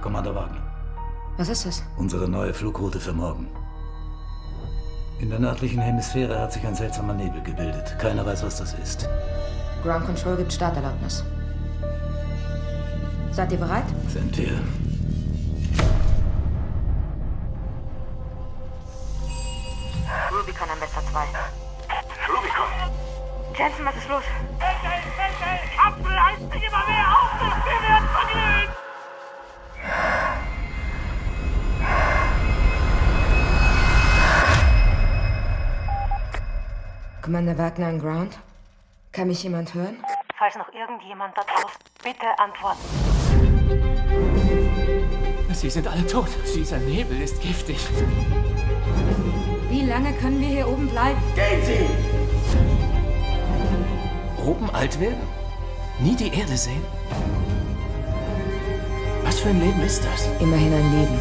Commander Wagner. Was ist das? Unsere neue Flugroute für morgen. In der nördlichen Hemisphäre hat sich ein seltsamer Nebel gebildet. Keiner weiß, was das ist. Ground Control gibt Starterlaubnis. Seid ihr bereit? Sind wir. Rubicon am Messer 2. Rubicon! Jensen, was ist los? Commander Wagner an Ground? Kann mich jemand hören? Falls noch irgendjemand da draußen, bitte antworten. Sie sind alle tot. Dieser Nebel ist giftig. Wie lange können wir hier oben bleiben? Gehen Sie! Oben alt werden? Nie die Erde sehen? Was für ein Leben ist das? Immerhin ein Leben.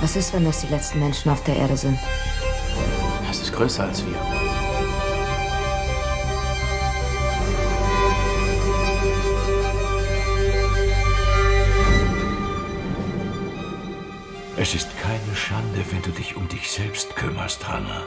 Was ist, wenn das die letzten Menschen auf der Erde sind? Das ist größer als wir. Es ist keine Schande, wenn du dich um dich selbst kümmerst, Hannah.